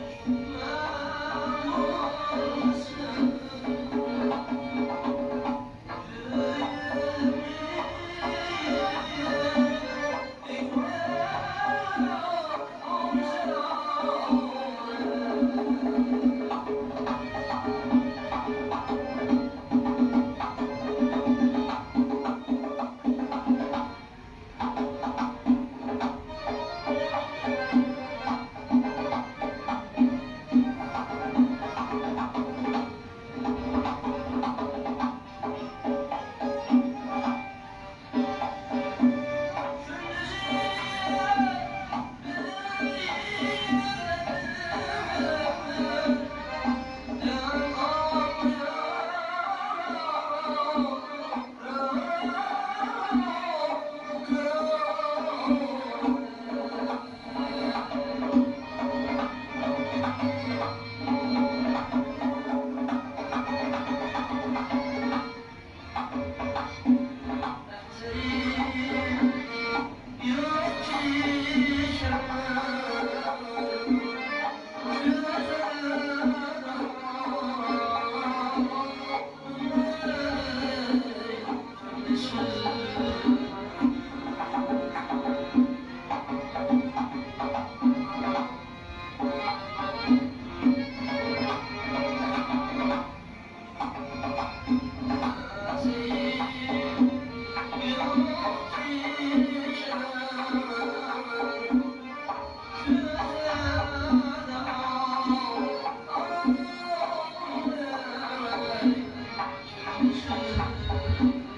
Mm-hmm. 嗯